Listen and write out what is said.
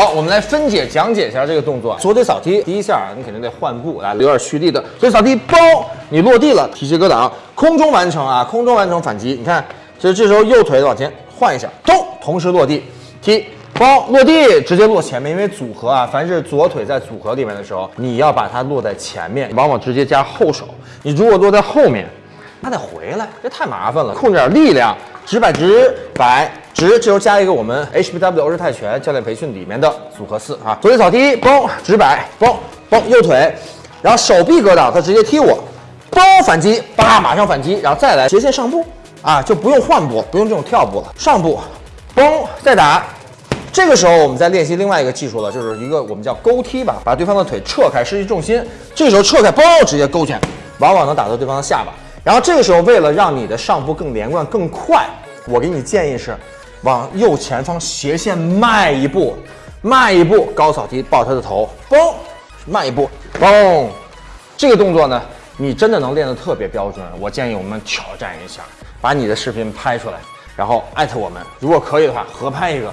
好，我们来分解讲解一下这个动作。左腿扫踢，第一下你肯定得换步，来有点蓄力的。左腿扫踢，嘣，你落地了，提膝格挡，空中完成啊，空中完成反击。你看，其实这时候右腿往前换一下，咚，同时落地，踢。包落地直接落前面，因为组合啊，凡是左腿在组合里面的时候，你要把它落在前面，往往直接加后手。你如果落在后面，它得回来，这太麻烦了。控制点力量，直摆直摆直，这时候加一个我们 HBW 欧式泰拳教练培训里面的组合四啊，左腿扫踢，嘣，直摆，嘣嘣，右腿，然后手臂格挡，他直接踢我，嘣，反击，叭，马上反击，然后再来斜线上步啊，就不用换步，不用这种跳步了，上步，嘣，再打。这个时候，我们在练习另外一个技术了，就是一个我们叫勾踢吧，把对方的腿撤开，失去重心。这时候撤开，嘣，直接勾拳，往往能打到对方的下巴。然后这个时候，为了让你的上步更连贯、更快，我给你建议是，往右前方斜线迈一步，迈一步，高扫踢抱他的头，嘣，迈一步，嘣。这个动作呢，你真的能练得特别标准。我建议我们挑战一下，把你的视频拍出来，然后艾特我们，如果可以的话，合拍一个。